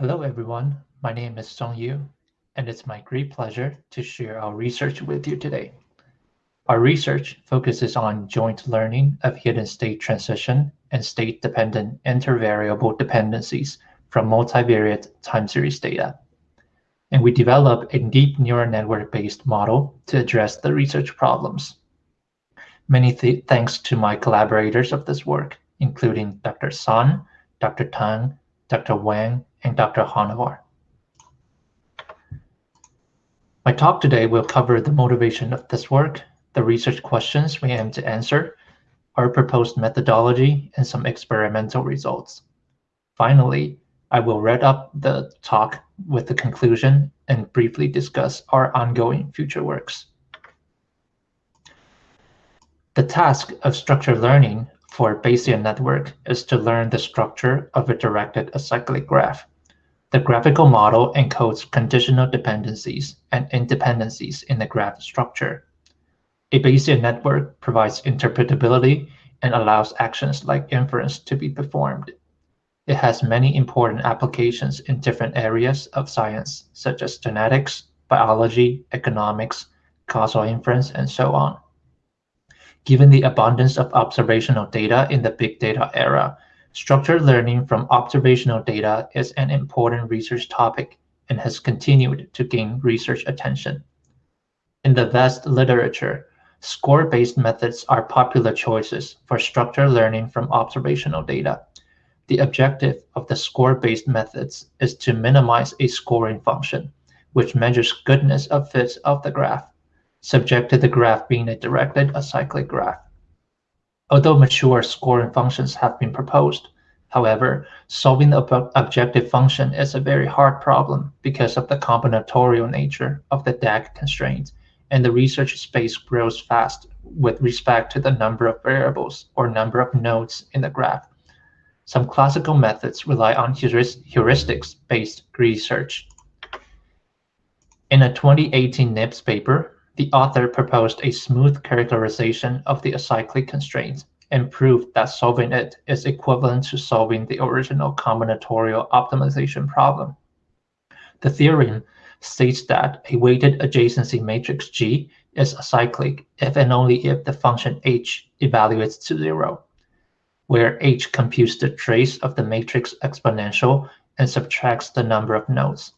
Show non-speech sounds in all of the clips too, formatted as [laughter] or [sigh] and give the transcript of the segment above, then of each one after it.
Hello, everyone. My name is Tsung-Yu, and it's my great pleasure to share our research with you today. Our research focuses on joint learning of hidden state transition and state-dependent intervariable dependencies from multivariate time series data. And we develop a deep neural network-based model to address the research problems. Many th thanks to my collaborators of this work, including Dr. Sun, Dr. Tang, Dr. Wang, and Dr. Honavar. My talk today will cover the motivation of this work, the research questions we aim to answer, our proposed methodology, and some experimental results. Finally, I will wrap up the talk with the conclusion and briefly discuss our ongoing future works. The task of structured learning for Bayesian network is to learn the structure of a directed acyclic graph. The graphical model encodes conditional dependencies and independencies in the graph structure. A Bayesian network provides interpretability and allows actions like inference to be performed. It has many important applications in different areas of science, such as genetics, biology, economics, causal inference, and so on. Given the abundance of observational data in the big data era, structured learning from observational data is an important research topic and has continued to gain research attention. In the vast literature, score-based methods are popular choices for structured learning from observational data. The objective of the score-based methods is to minimize a scoring function, which measures goodness of fits of the graph subject to the graph being a directed acyclic graph. Although mature scoring functions have been proposed, however, solving the ob objective function is a very hard problem because of the combinatorial nature of the DAG constraint, and the research space grows fast with respect to the number of variables or number of nodes in the graph. Some classical methods rely on heuristics-based research. In a 2018 NIPS paper, the author proposed a smooth characterization of the acyclic constraint and proved that solving it is equivalent to solving the original combinatorial optimization problem. The theorem states that a weighted adjacency matrix G is acyclic if and only if the function h evaluates to zero, where h computes the trace of the matrix exponential and subtracts the number of nodes.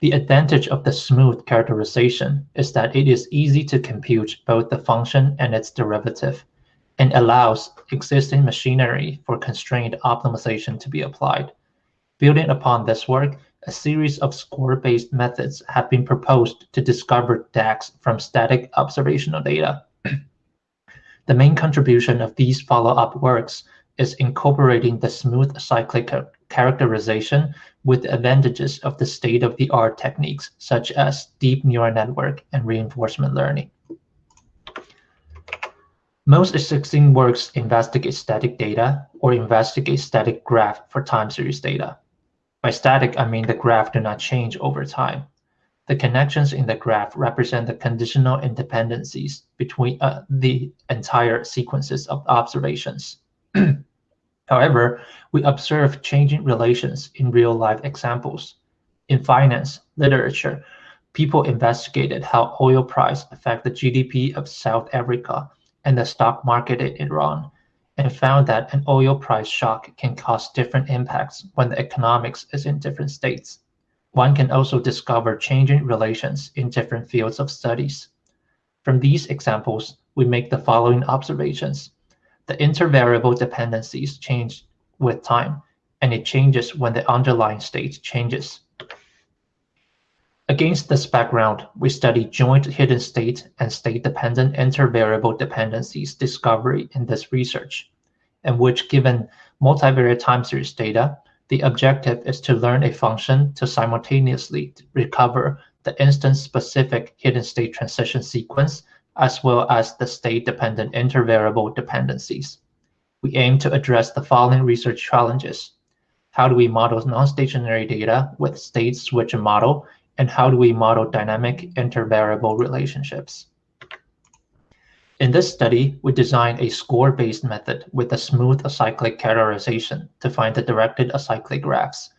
The advantage of the smooth characterization is that it is easy to compute both the function and its derivative, and allows existing machinery for constrained optimization to be applied. Building upon this work, a series of score-based methods have been proposed to discover DAGs from static observational data. the main contribution of these follow-up works is incorporating the smooth cyclic characterization with the advantages of the state-of-the-art techniques such as deep neural network and reinforcement learning. Most existing works investigate static data or investigate static graph for time series data. By static, I mean the graph do not change over time. The connections in the graph represent the conditional independencies between uh, the entire sequences of observations. [clears throat] However, we observe changing relations in real-life examples. In finance literature, people investigated how oil price affect the GDP of South Africa and the stock market in Iran, and found that an oil price shock can cause different impacts when the economics is in different states. One can also discover changing relations in different fields of studies. From these examples, we make the following observations the intervariable dependencies change with time, and it changes when the underlying state changes. Against this background, we study joint hidden state and state-dependent intervariable dependencies discovery in this research, in which given multivariate time series data, the objective is to learn a function to simultaneously recover the instance-specific hidden state transition sequence as well as the state-dependent intervariable dependencies. We aim to address the following research challenges. How do we model non-stationary data with state switch model, and how do we model dynamic intervariable relationships? In this study, we designed a score-based method with a smooth acyclic characterization to find the directed acyclic graphs.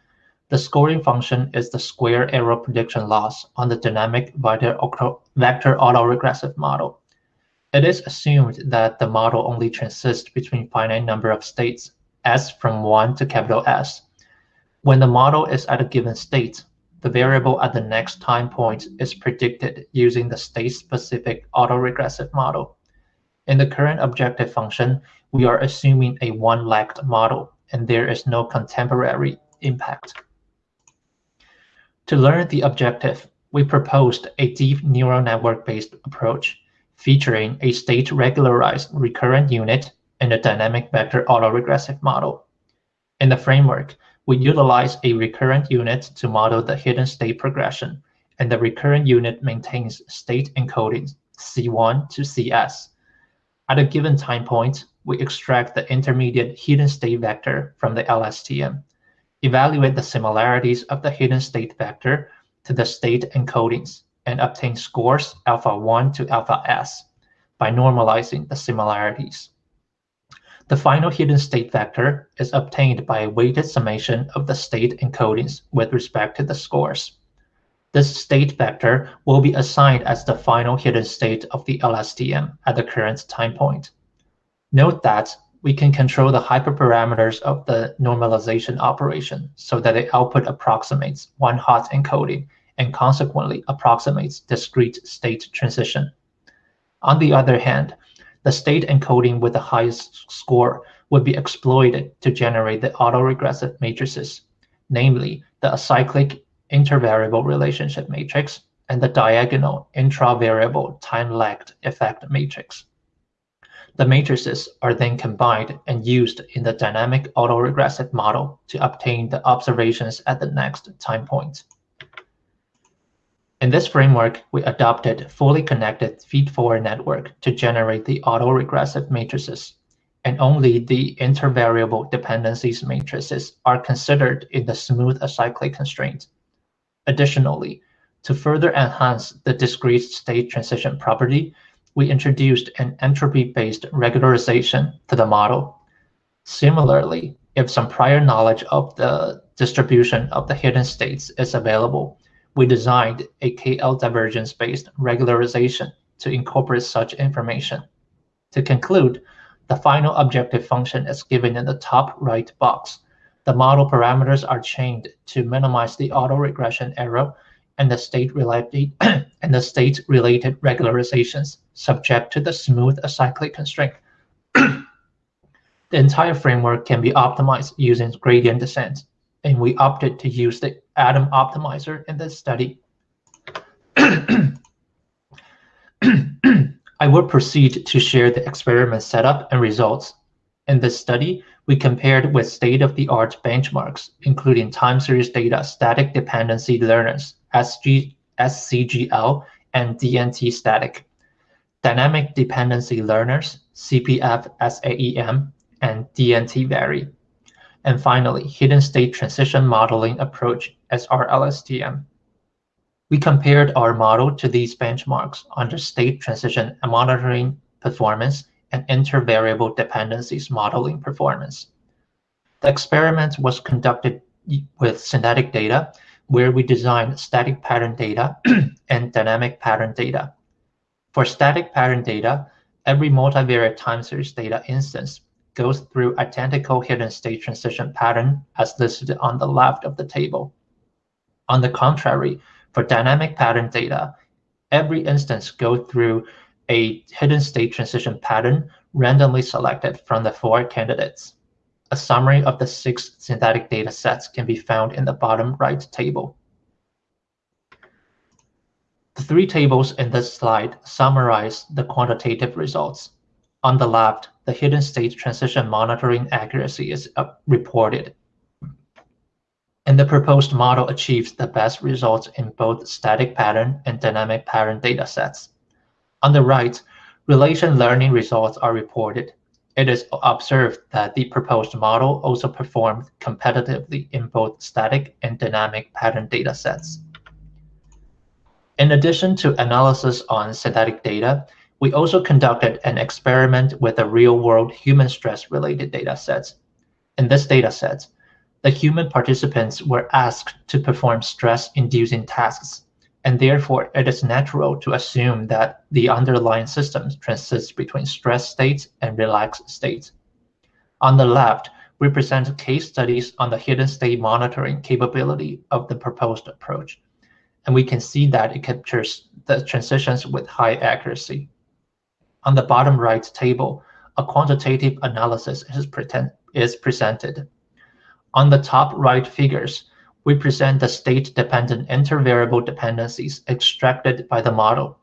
The scoring function is the square error prediction loss on the dynamic vector autoregressive model. It is assumed that the model only transits between finite number of states s from 1 to capital S. When the model is at a given state, the variable at the next time point is predicted using the state-specific autoregressive model. In the current objective function, we are assuming a one-lagged model, and there is no contemporary impact. To learn the objective, we proposed a deep neural network-based approach featuring a state-regularized recurrent unit and a dynamic vector autoregressive model. In the framework, we utilize a recurrent unit to model the hidden state progression, and the recurrent unit maintains state encoding C1 to CS. At a given time point, we extract the intermediate hidden state vector from the LSTM evaluate the similarities of the hidden state vector to the state encodings and obtain scores alpha 1 to alpha s by normalizing the similarities. The final hidden state vector is obtained by a weighted summation of the state encodings with respect to the scores. This state vector will be assigned as the final hidden state of the LSTM at the current time point. Note that we can control the hyperparameters of the normalization operation so that the output approximates one hot encoding and consequently approximates discrete state transition. On the other hand, the state encoding with the highest score would be exploited to generate the autoregressive matrices, namely the acyclic intervariable relationship matrix and the diagonal intravariable time-lagged effect matrix. The matrices are then combined and used in the dynamic autoregressive model to obtain the observations at the next time point. In this framework, we adopted fully connected feed-forward network to generate the autoregressive matrices, and only the intervariable dependencies matrices are considered in the smooth acyclic constraint. Additionally, to further enhance the discrete state transition property, we introduced an entropy-based regularization to the model. Similarly, if some prior knowledge of the distribution of the hidden states is available, we designed a KL divergence-based regularization to incorporate such information. To conclude, the final objective function is given in the top right box. The model parameters are chained to minimize the autoregression error and the state related [clears throat] and the state related regularizations subject to the smooth acyclic constraint. [clears throat] the entire framework can be optimized using gradient descent, and we opted to use the Adam optimizer in this study. [clears throat] I will proceed to share the experiment setup and results. In this study, we compared with state-of-the-art benchmarks, including time series data static dependency learners SG, SCGL, and DNT static, dynamic dependency learners, CPF, SAEM, and DNT vary. And finally, hidden state transition modeling approach, SRLSTM. We compared our model to these benchmarks under state transition monitoring performance and intervariable dependencies modeling performance. The experiment was conducted with synthetic data where we designed static pattern data [clears throat] and dynamic pattern data. For static pattern data, every multivariate time series data instance goes through identical hidden state transition pattern as listed on the left of the table. On the contrary, for dynamic pattern data, every instance goes through a hidden state transition pattern randomly selected from the four candidates. A summary of the six synthetic data sets can be found in the bottom right table. The three tables in this slide summarize the quantitative results. On the left, the hidden state transition monitoring accuracy is uh, reported. And the proposed model achieves the best results in both static pattern and dynamic pattern data sets. On the right, relation learning results are reported it is observed that the proposed model also performed competitively in both static and dynamic pattern datasets. In addition to analysis on synthetic data, we also conducted an experiment with the real-world human stress-related data datasets. In this dataset, the human participants were asked to perform stress-inducing tasks, and therefore it is natural to assume that the underlying system transits between stress states and relaxed states. On the left, we present case studies on the hidden state monitoring capability of the proposed approach, and we can see that it captures the transitions with high accuracy. On the bottom right table, a quantitative analysis is, pretend, is presented. On the top right figures, we present the state-dependent intervariable dependencies extracted by the model.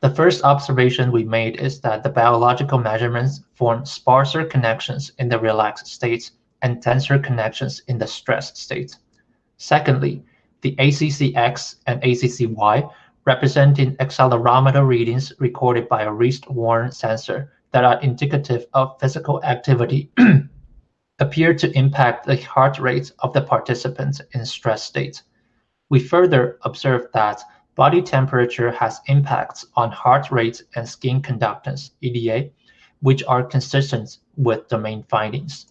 The first observation we made is that the biological measurements form sparser connections in the relaxed states and denser connections in the stressed states. Secondly, the ACCX and ACCY representing accelerometer readings recorded by a wrist-worn sensor that are indicative of physical activity [clears throat] appear to impact the heart rate of the participants in stress states. We further observed that body temperature has impacts on heart rate and skin conductance, EDA, which are consistent with domain findings.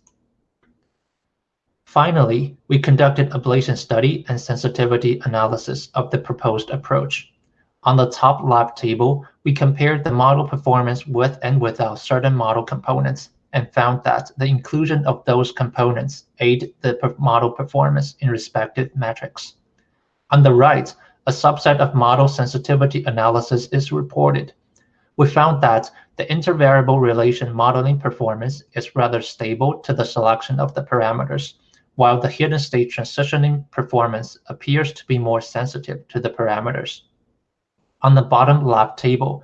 Finally, we conducted ablation study and sensitivity analysis of the proposed approach. On the top left table, we compared the model performance with and without certain model components and found that the inclusion of those components aid the model performance in respective metrics. On the right, a subset of model sensitivity analysis is reported. We found that the intervariable relation modeling performance is rather stable to the selection of the parameters, while the hidden state transitioning performance appears to be more sensitive to the parameters. On the bottom left table,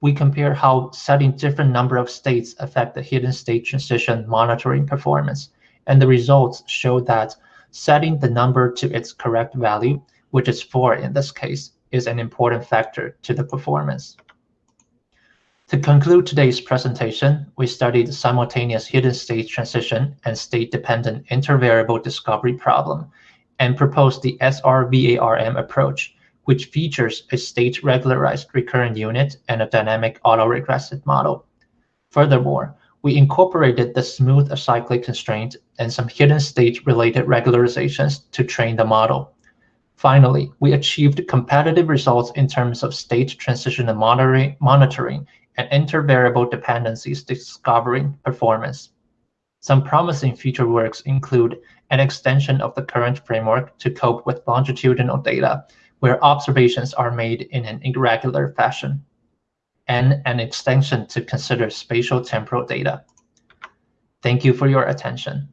we compare how setting different number of states affect the hidden state transition monitoring performance, and the results show that setting the number to its correct value, which is 4 in this case, is an important factor to the performance. To conclude today's presentation, we studied simultaneous hidden state transition and state-dependent intervariable discovery problem and proposed the SRVARM approach which features a state-regularized recurrent unit and a dynamic autoregressive model. Furthermore, we incorporated the smooth acyclic constraint and some hidden state-related regularizations to train the model. Finally, we achieved competitive results in terms of state transition monitoring, monitoring and intervariable dependencies discovering performance. Some promising future works include an extension of the current framework to cope with longitudinal data where observations are made in an irregular fashion, and an extension to consider spatial temporal data. Thank you for your attention.